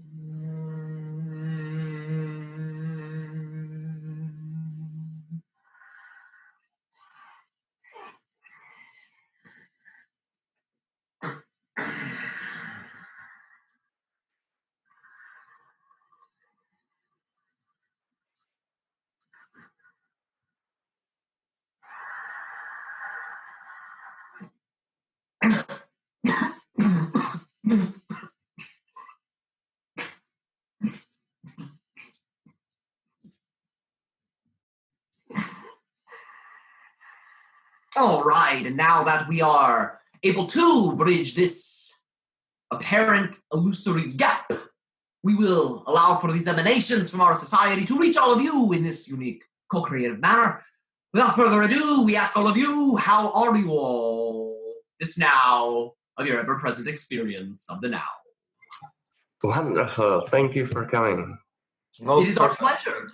Mm-hmm. All right, and now that we are able to bridge this apparent illusory gap, we will allow for these emanations from our society to reach all of you in this unique co-creative manner. Without further ado, we ask all of you, how are you all this now of your ever-present experience of the now? Wonderful. Thank you for coming. Most it is our pleasure.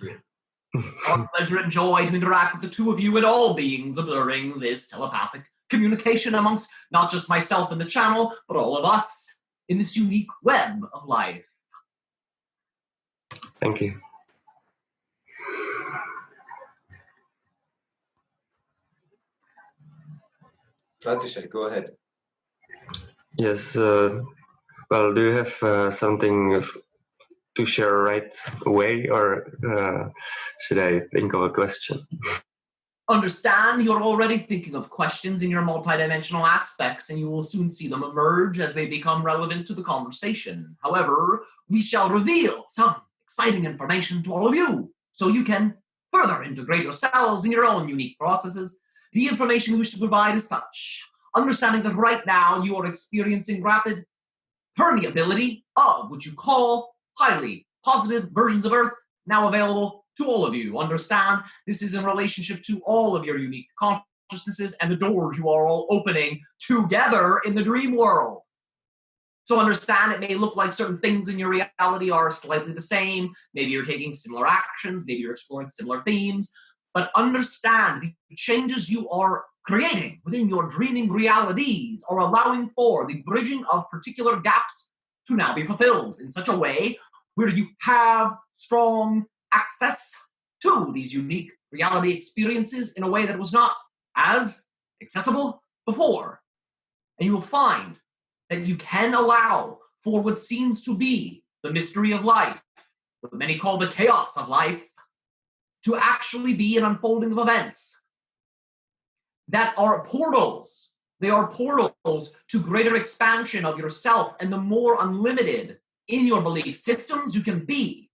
Our pleasure and joy to interact with the two of you and all beings observing this telepathic communication amongst not just myself and the channel, but all of us in this unique web of life. Thank you. Pratisha, go ahead. Yes. Uh, well, do you have uh, something to share right away, or uh, should I think of a question? Understand you're already thinking of questions in your multidimensional aspects, and you will soon see them emerge as they become relevant to the conversation. However, we shall reveal some exciting information to all of you, so you can further integrate yourselves in your own unique processes. The information we wish to provide is such. Understanding that right now you are experiencing rapid permeability of what you call highly positive versions of Earth now available to all of you. Understand this is in relationship to all of your unique consciousnesses and the doors you are all opening together in the dream world. So understand it may look like certain things in your reality are slightly the same. Maybe you're taking similar actions, maybe you're exploring similar themes, but understand the changes you are creating within your dreaming realities are allowing for the bridging of particular gaps to now be fulfilled in such a way where you have strong access to these unique reality experiences in a way that was not as accessible before. And you will find that you can allow for what seems to be the mystery of life, what many call the chaos of life, to actually be an unfolding of events that are portals. They are portals to greater expansion of yourself and the more unlimited in your belief systems you can be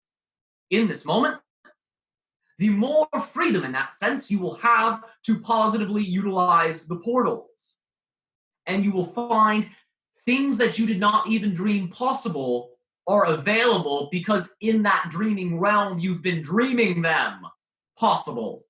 in this moment, the more freedom in that sense you will have to positively utilize the portals. And you will find things that you did not even dream possible are available because in that dreaming realm, you've been dreaming them possible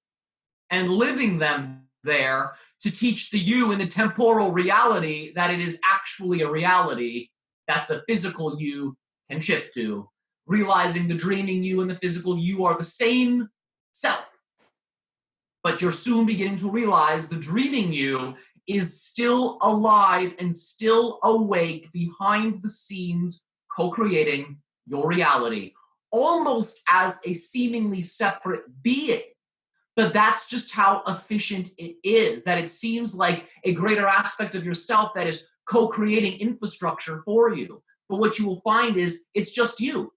and living them there to teach the you in the temporal reality that it is actually a reality that the physical you can shift to, realizing the dreaming you and the physical you are the same self. But you're soon beginning to realize the dreaming you is still alive and still awake behind the scenes, co creating your reality, almost as a seemingly separate being. But that's just how efficient it is, that it seems like a greater aspect of yourself that is co creating infrastructure for you. But what you will find is it's just you.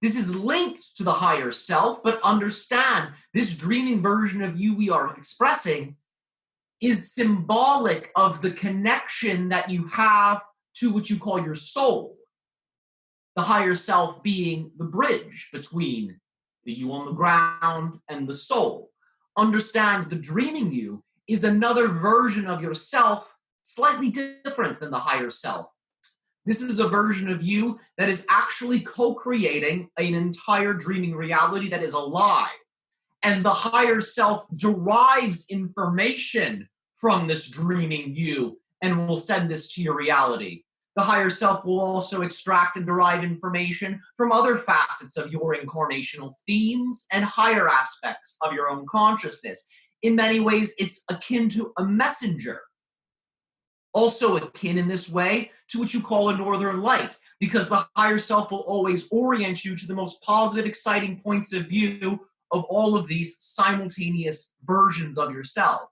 This is linked to the higher self, but understand this dreaming version of you we are expressing is symbolic of the connection that you have to what you call your soul. The higher self being the bridge between the you on the ground and the soul. Understand the dreaming you is another version of yourself, slightly different than the higher self. This is a version of you that is actually co creating an entire dreaming reality that is alive and the higher self derives information from this dreaming you and will send this to your reality. The higher self will also extract and derive information from other facets of your incarnational themes and higher aspects of your own consciousness. In many ways, it's akin to a messenger. Also, akin in this way to what you call a northern light, because the higher self will always orient you to the most positive, exciting points of view of all of these simultaneous versions of yourself.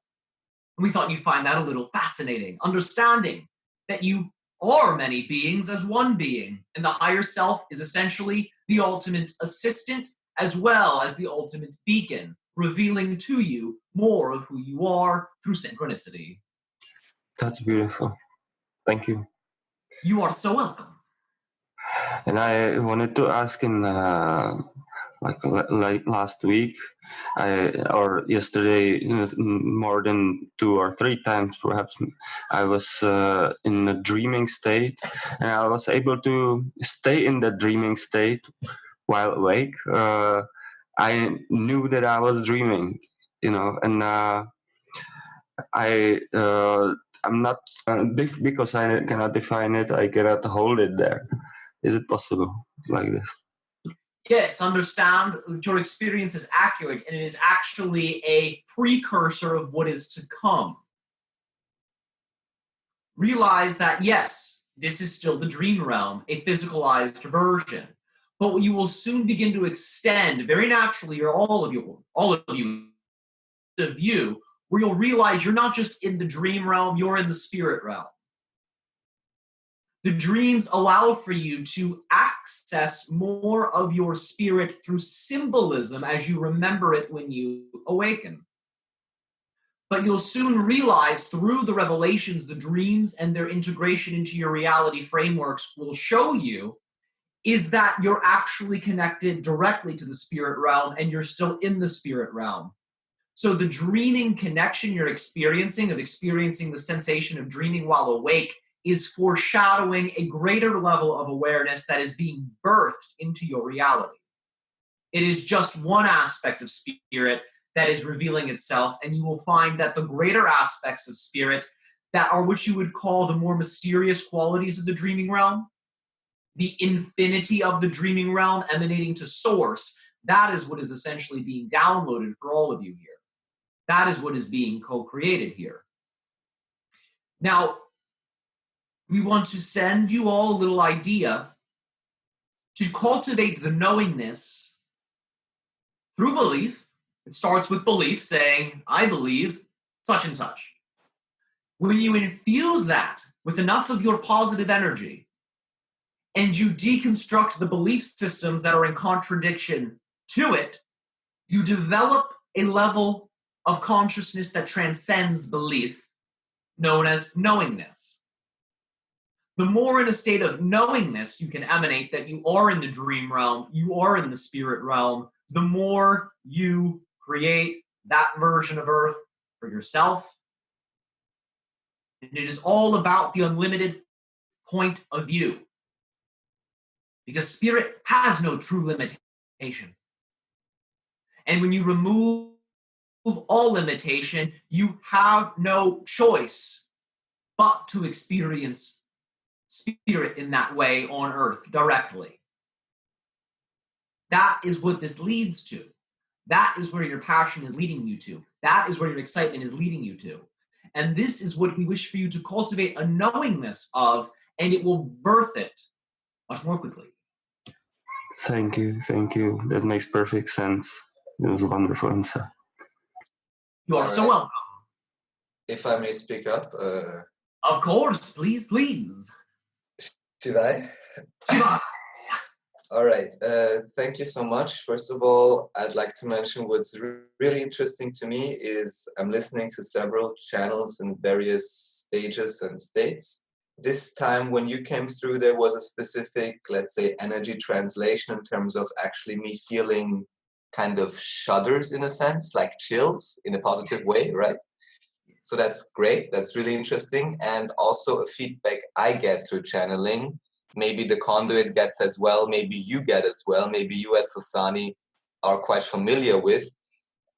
And we thought you'd find that a little fascinating, understanding that you are many beings as one being, and the higher self is essentially the ultimate assistant as well as the ultimate beacon, revealing to you more of who you are through synchronicity. That's beautiful. Thank you. You are so welcome. And I wanted to ask in uh, like like last week, I or yesterday, more than two or three times perhaps, I was uh, in a dreaming state, and I was able to stay in that dreaming state while awake. Uh, I knew that I was dreaming, you know, and uh, I uh, I'm not uh, because I cannot define it. I cannot hold it there. Is it possible like this? Yes, understand your experience is accurate and it is actually a precursor of what is to come. Realize that, yes, this is still the dream realm, a physicalized version. But you will soon begin to extend very naturally, or all of you, all of you, of you, where you'll realize you're not just in the dream realm, you're in the spirit realm. The dreams allow for you to access more of your spirit through symbolism as you remember it when you awaken. But you'll soon realize through the revelations, the dreams and their integration into your reality frameworks will show you is that you're actually connected directly to the spirit realm and you're still in the spirit realm. So the dreaming connection you're experiencing of experiencing the sensation of dreaming while awake is foreshadowing a greater level of awareness that is being birthed into your reality. It is just one aspect of spirit that is revealing itself, and you will find that the greater aspects of spirit that are what you would call the more mysterious qualities of the dreaming realm, the infinity of the dreaming realm emanating to source, that is what is essentially being downloaded for all of you here. That is what is being co created here. Now, we want to send you all a little idea to cultivate the knowingness through belief. It starts with belief, saying, I believe such and such. When you infuse that with enough of your positive energy and you deconstruct the belief systems that are in contradiction to it, you develop a level of consciousness that transcends belief, known as knowingness the more in a state of knowingness you can emanate that you are in the dream realm, you are in the spirit realm, the more you create that version of Earth for yourself. And it is all about the unlimited point of view. Because spirit has no true limitation. And when you remove all limitation, you have no choice but to experience spirit in that way on earth directly. That is what this leads to. That is where your passion is leading you to. That is where your excitement is leading you to. And this is what we wish for you to cultivate a knowingness of, and it will birth it much more quickly. Thank you. Thank you. That makes perfect sense. It was a wonderful answer. You are All so welcome. If I may speak up. Uh... Of course, please, please. Shivai. all right. Uh, thank you so much. First of all, I'd like to mention what's re really interesting to me is I'm listening to several channels in various stages and states. This time when you came through, there was a specific, let's say, energy translation in terms of actually me feeling kind of shudders in a sense, like chills in a positive way, right? So that's great. That's really interesting. And also a feedback I get through channeling. Maybe the conduit gets as well. Maybe you get as well. Maybe you as Sasani are quite familiar with.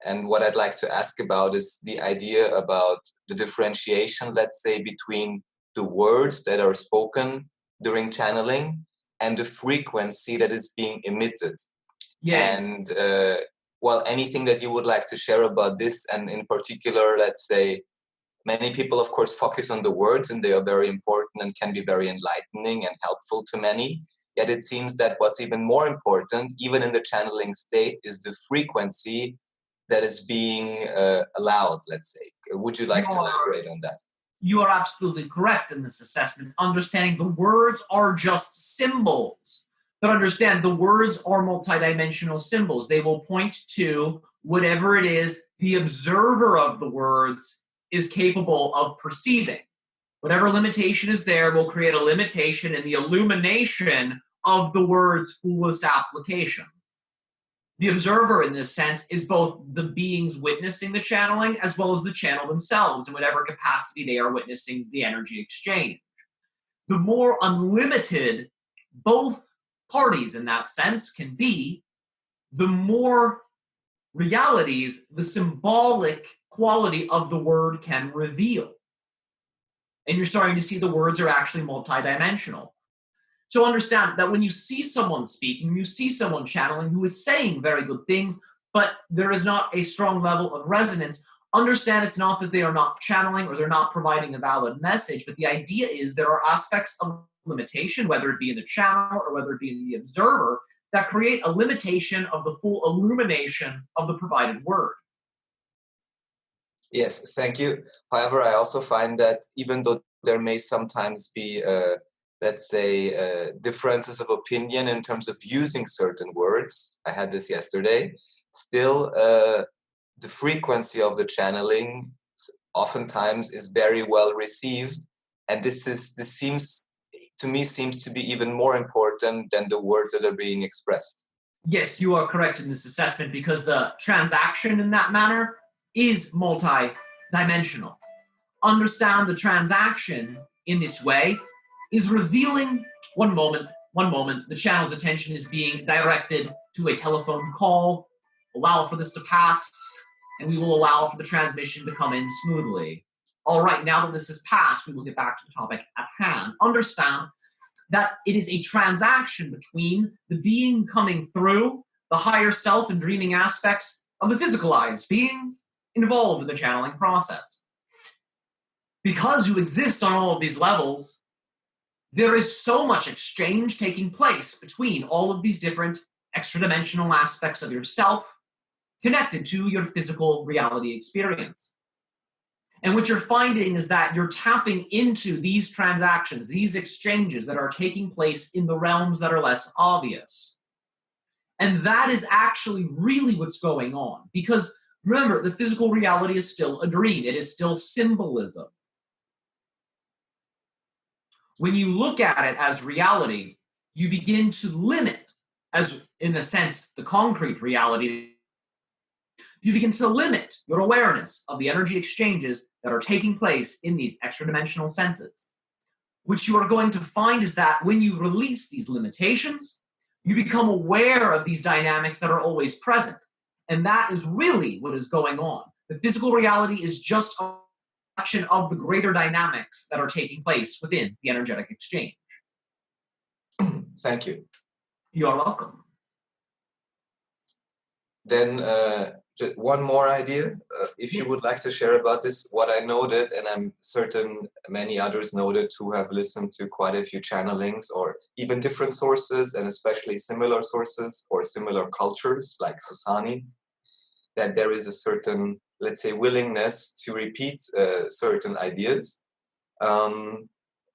And what I'd like to ask about is the idea about the differentiation, let's say, between the words that are spoken during channeling and the frequency that is being emitted. Yes. And uh, well, anything that you would like to share about this, and in particular, let's say, Many people, of course, focus on the words and they are very important and can be very enlightening and helpful to many. Yet it seems that what's even more important, even in the channeling state, is the frequency that is being uh, allowed, let's say. Would you like you to elaborate on that? You are absolutely correct in this assessment. Understanding the words are just symbols. But understand the words are multidimensional symbols. They will point to whatever it is the observer of the words is capable of perceiving. Whatever limitation is there will create a limitation in the illumination of the word's fullest application. The observer, in this sense, is both the beings witnessing the channeling as well as the channel themselves in whatever capacity they are witnessing the energy exchange. The more unlimited both parties in that sense can be, the more realities the symbolic quality of the word can reveal. And you're starting to see the words are actually multidimensional. So understand that when you see someone speaking, you see someone channeling who is saying very good things, but there is not a strong level of resonance, understand it's not that they are not channeling or they're not providing a valid message, but the idea is there are aspects of limitation, whether it be in the channel or whether it be in the observer, that create a limitation of the full illumination of the provided word. Yes, thank you. However, I also find that even though there may sometimes be, uh, let's say, uh, differences of opinion in terms of using certain words, I had this yesterday, still uh, the frequency of the channeling oftentimes is very well received. And this is this seems to me seems to be even more important than the words that are being expressed. Yes, you are correct in this assessment because the transaction in that manner is multi-dimensional. Understand the transaction in this way is revealing one moment, one moment, the channel's attention is being directed to a telephone call, allow for this to pass, and we will allow for the transmission to come in smoothly. All right, now that this has passed, we will get back to the topic at hand. Understand that it is a transaction between the being coming through the higher self and dreaming aspects of the physicalized beings involved in the channeling process. Because you exist on all of these levels, there is so much exchange taking place between all of these different extra dimensional aspects of yourself connected to your physical reality experience. And what you're finding is that you're tapping into these transactions, these exchanges that are taking place in the realms that are less obvious. And that is actually really what's going on. Because remember, the physical reality is still a dream, it is still symbolism. When you look at it as reality, you begin to limit, as in a sense, the concrete reality you begin to limit your awareness of the energy exchanges that are taking place in these extra dimensional senses. What you are going to find is that when you release these limitations, you become aware of these dynamics that are always present. And that is really what is going on. The physical reality is just a reflection of the greater dynamics that are taking place within the energetic exchange. Thank you. You are welcome. Then uh, just one more idea, uh, if you would like to share about this, what I noted, and I'm certain many others noted who have listened to quite a few channelings or even different sources and especially similar sources or similar cultures like Sasani, that there is a certain, let's say, willingness to repeat uh, certain ideas. Um,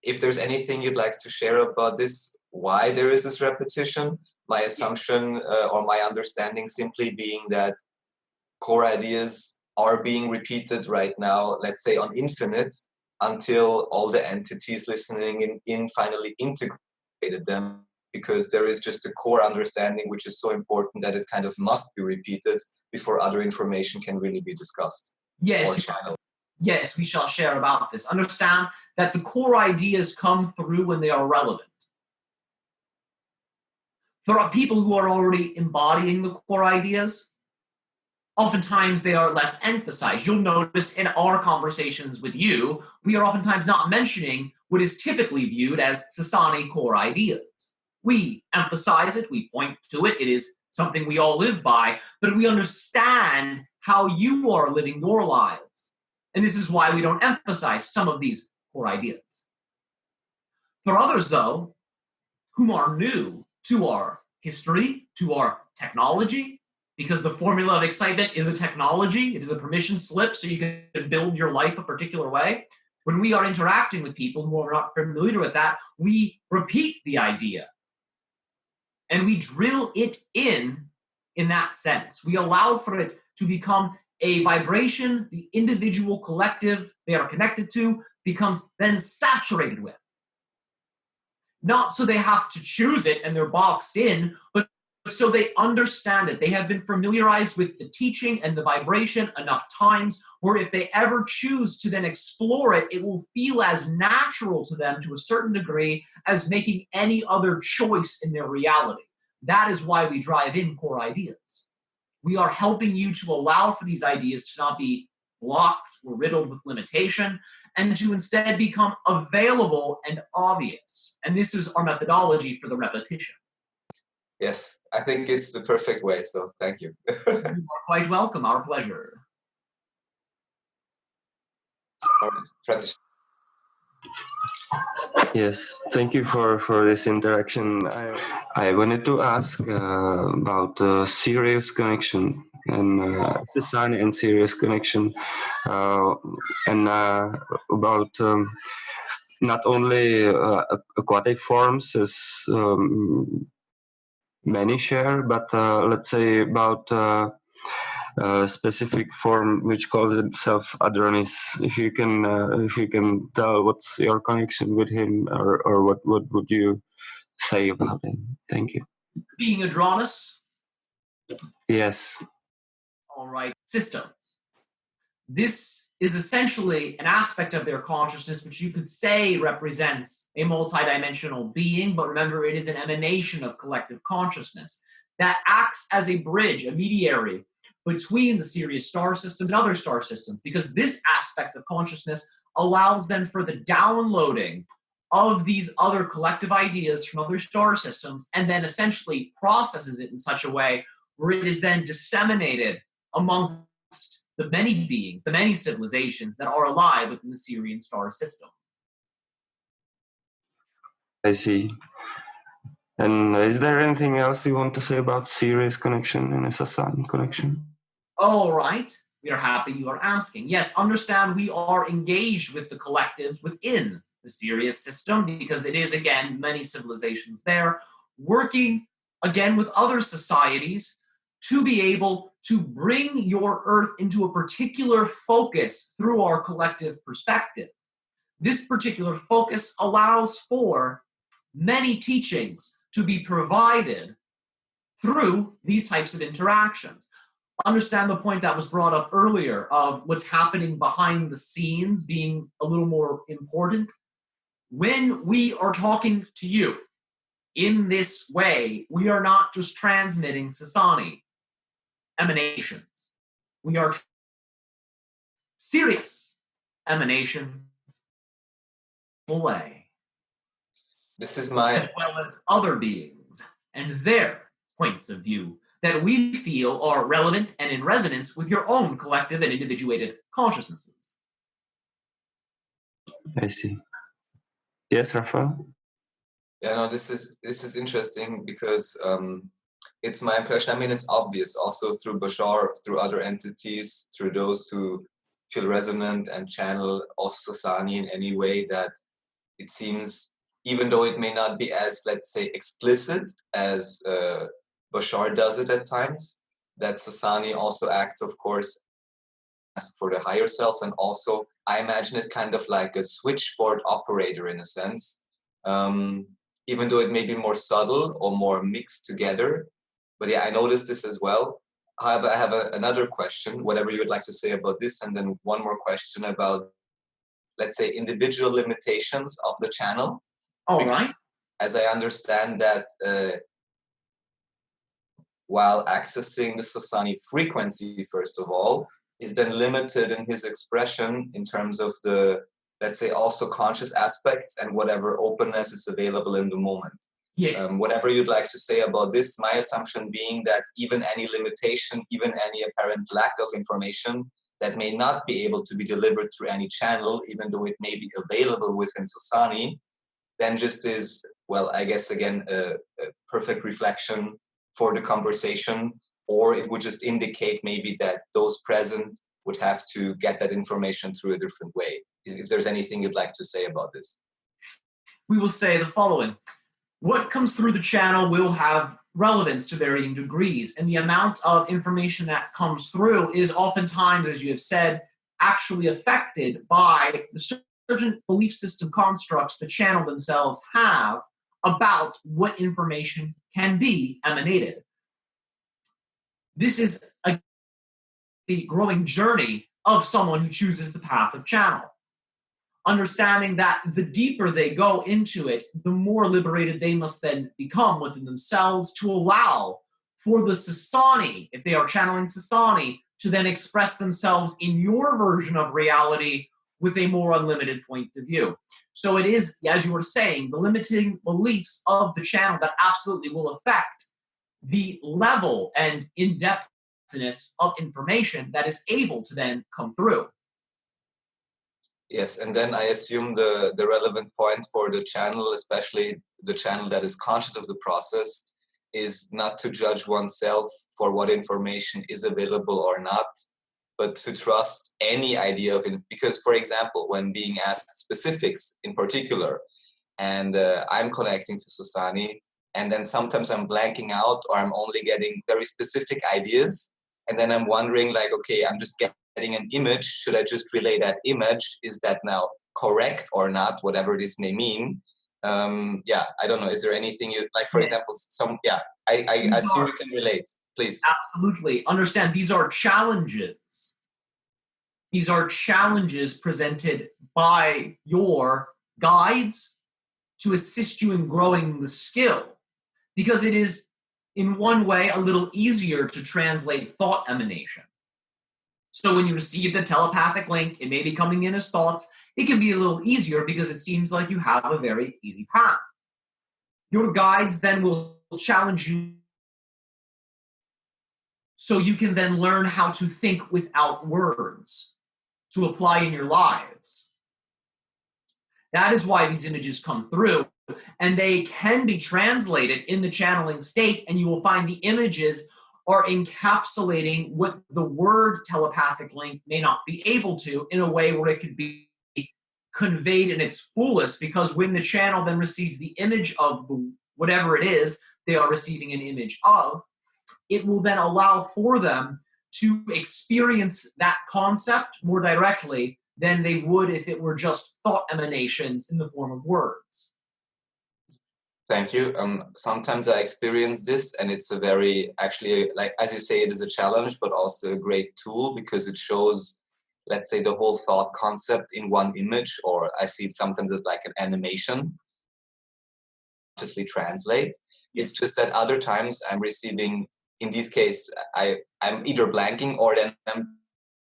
if there's anything you'd like to share about this, why there is this repetition, my assumption uh, or my understanding simply being that core ideas are being repeated right now, let's say on infinite, until all the entities listening in, in finally integrated them because there is just a core understanding which is so important that it kind of must be repeated before other information can really be discussed. Yes. Yes, we shall share about this. Understand that the core ideas come through when they are relevant. There are people who are already embodying the core ideas, oftentimes they are less emphasized. You'll notice in our conversations with you, we are oftentimes not mentioning what is typically viewed as Sasani core ideas. We emphasize it, we point to it, it is something we all live by, but we understand how you are living your lives. And this is why we don't emphasize some of these core ideas. For others, though, whom are new to our history, to our technology, because the formula of excitement is a technology, it is a permission slip so you can build your life a particular way. When we are interacting with people who are not familiar with that, we repeat the idea and we drill it in in that sense. We allow for it to become a vibration the individual collective they are connected to becomes then saturated with. Not so they have to choose it and they're boxed in, but so they understand it. They have been familiarized with the teaching and the vibration enough times where if they ever choose to then explore it, it will feel as natural to them to a certain degree as making any other choice in their reality. That is why we drive in core ideas. We are helping you to allow for these ideas to not be blocked or riddled with limitation and to instead become available and obvious. And this is our methodology for the repetition. Yes, I think it's the perfect way, so thank you. you are quite welcome, our pleasure. Yes, thank you for, for this interaction. I, I wanted to ask uh, about uh, Sirius connection and uh, Sasani and Sirius connection uh, and uh, about um, not only uh, aquatic forms as um, many share, but uh, let's say about uh, a specific form which calls itself Adronis. If you can, uh, if you can tell what's your connection with him, or or what what would you say about him? Thank you. Being Adronis. Yes. All right. Systems. This is essentially an aspect of their consciousness which you could say represents a multidimensional being, but remember it is an emanation of collective consciousness that acts as a bridge, a mediary between the Sirius star systems and other star systems, because this aspect of consciousness allows them for the downloading of these other collective ideas from other star systems and then essentially processes it in such a way where it is then disseminated amongst the many beings, the many civilizations that are alive within the Sirian star system. I see. And is there anything else you want to say about Sirius connection and Sasan connection? All right. We are happy you are asking. Yes, understand we are engaged with the collectives within the Sirius system because it is, again, many civilizations there, working again with other societies to be able to bring your earth into a particular focus through our collective perspective. This particular focus allows for many teachings to be provided through these types of interactions. Understand the point that was brought up earlier of what's happening behind the scenes being a little more important. When we are talking to you in this way, we are not just transmitting Sasani emanations. We are Sirius emanations away. This is my as well as other beings and their points of view that we feel are relevant and in resonance with your own collective and individuated consciousnesses. I see. Yes, Rafael. Yeah, no, this is this is interesting because um, it's my impression. I mean, it's obvious also through Bashar, through other entities, through those who feel resonant and channel also Sasani in any way that it seems, even though it may not be as, let's say, explicit as uh, Bashar does it at times, that Sasani also acts, of course, as for the higher self. And also, I imagine it kind of like a switchboard operator in a sense. Um, even though it may be more subtle or more mixed together, but yeah, I noticed this as well. However, I have a, another question, whatever you would like to say about this, and then one more question about, let's say, individual limitations of the channel. All because, right. As I understand that uh, while accessing the Sasani frequency, first of all, is then limited in his expression in terms of the, let's say, also conscious aspects and whatever openness is available in the moment. Yes. Um, whatever you'd like to say about this, my assumption being that even any limitation, even any apparent lack of information that may not be able to be delivered through any channel, even though it may be available within Sasani, then just is, well, I guess again, a, a perfect reflection for the conversation, or it would just indicate maybe that those present would have to get that information through a different way. If there's anything you'd like to say about this. We will say the following what comes through the channel will have relevance to varying degrees. And the amount of information that comes through is oftentimes, as you have said, actually affected by the certain belief system constructs the channel themselves have about what information can be emanated. This is a the growing journey of someone who chooses the path of channel. Understanding that the deeper they go into it, the more liberated they must then become within themselves to allow for the Sasani, if they are channeling Sasani, to then express themselves in your version of reality with a more unlimited point of view. So it is, as you were saying, the limiting beliefs of the channel that absolutely will affect the level and in-depthness of information that is able to then come through. Yes, and then I assume the, the relevant point for the channel, especially the channel that is conscious of the process, is not to judge oneself for what information is available or not, but to trust any idea of it. Because, for example, when being asked specifics in particular, and uh, I'm connecting to Sasani, and then sometimes I'm blanking out or I'm only getting very specific ideas, and then I'm wondering, like, okay, I'm just getting an image. Should I just relay that image? Is that now correct or not? Whatever this may mean. Um, yeah, I don't know. Is there anything you like? For example, some yeah, I I, I assume you can relate please. Absolutely. Understand these are challenges. These are challenges presented by your guides to assist you in growing the skill because it is in one way a little easier to translate thought emanation. So when you receive the telepathic link, it may be coming in as thoughts. It can be a little easier because it seems like you have a very easy path. Your guides then will challenge you so you can then learn how to think without words to apply in your lives. That is why these images come through and they can be translated in the channeling state and you will find the images are encapsulating what the word telepathic link may not be able to in a way where it could be conveyed in its fullest because when the channel then receives the image of whatever it is they are receiving an image of it will then allow for them to experience that concept more directly than they would if it were just thought emanations in the form of words. Thank you. Um, sometimes I experience this and it's a very, actually, like, as you say, it is a challenge, but also a great tool because it shows, let's say, the whole thought concept in one image, or I see it sometimes as like an animation, consciously translate. It's just that other times I'm receiving in this case, I, I'm either blanking or then I'm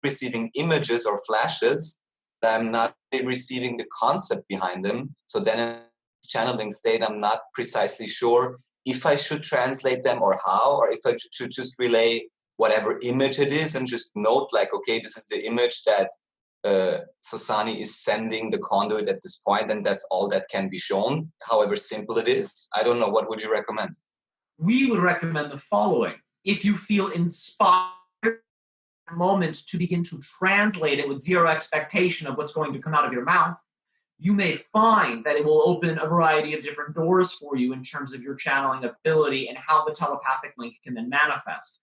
receiving images or flashes, I'm not receiving the concept behind them. So then channeling state, I'm not precisely sure if I should translate them or how, or if I should just relay whatever image it is and just note like, okay, this is the image that uh, Sasani is sending the conduit at this point and that's all that can be shown, however simple it is. I don't know, what would you recommend? we would recommend the following. If you feel inspired moments to begin to translate it with zero expectation of what's going to come out of your mouth, you may find that it will open a variety of different doors for you in terms of your channeling ability and how the telepathic link can then manifest.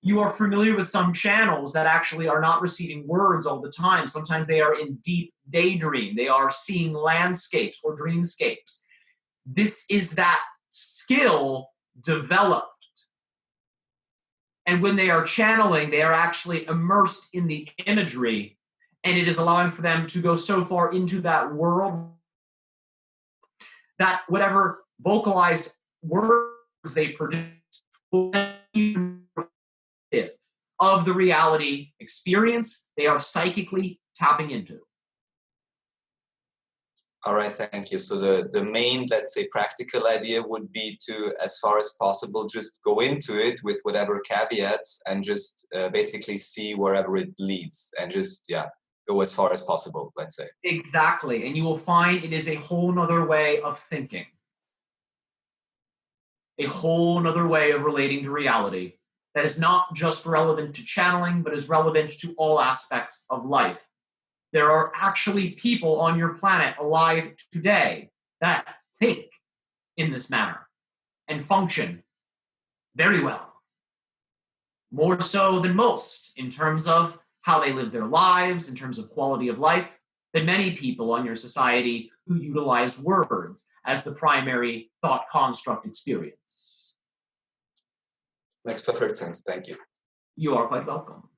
You are familiar with some channels that actually are not receiving words all the time. Sometimes they are in deep daydream. They are seeing landscapes or dreamscapes. This is that skill developed. And when they are channeling, they are actually immersed in the imagery, and it is allowing for them to go so far into that world that whatever vocalized words they produce of the reality experience they are psychically tapping into. All right, thank you. So the, the main, let's say, practical idea would be to, as far as possible, just go into it with whatever caveats and just uh, basically see wherever it leads and just, yeah, go as far as possible, let's say. Exactly. And you will find it is a whole nother way of thinking. A whole nother way of relating to reality that is not just relevant to channeling, but is relevant to all aspects of life there are actually people on your planet alive today that think in this manner and function very well. More so than most in terms of how they live their lives, in terms of quality of life, than many people on your society who utilize words as the primary thought construct experience. Makes perfect sense. Thank you. You are quite welcome.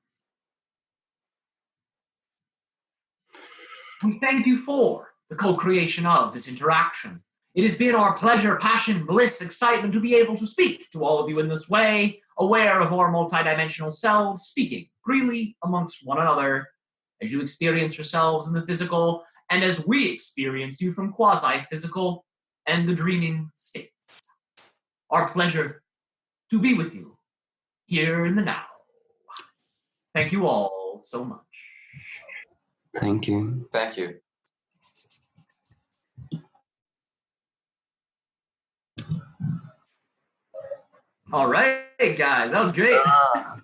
We thank you for the co-creation of this interaction. It has been our pleasure, passion, bliss, excitement to be able to speak to all of you in this way, aware of our multidimensional selves, speaking freely amongst one another as you experience yourselves in the physical and as we experience you from quasi-physical and the dreaming states. Our pleasure to be with you here in the now. Thank you all so much. Thank you. Thank you. All right, guys, that was great. Ah.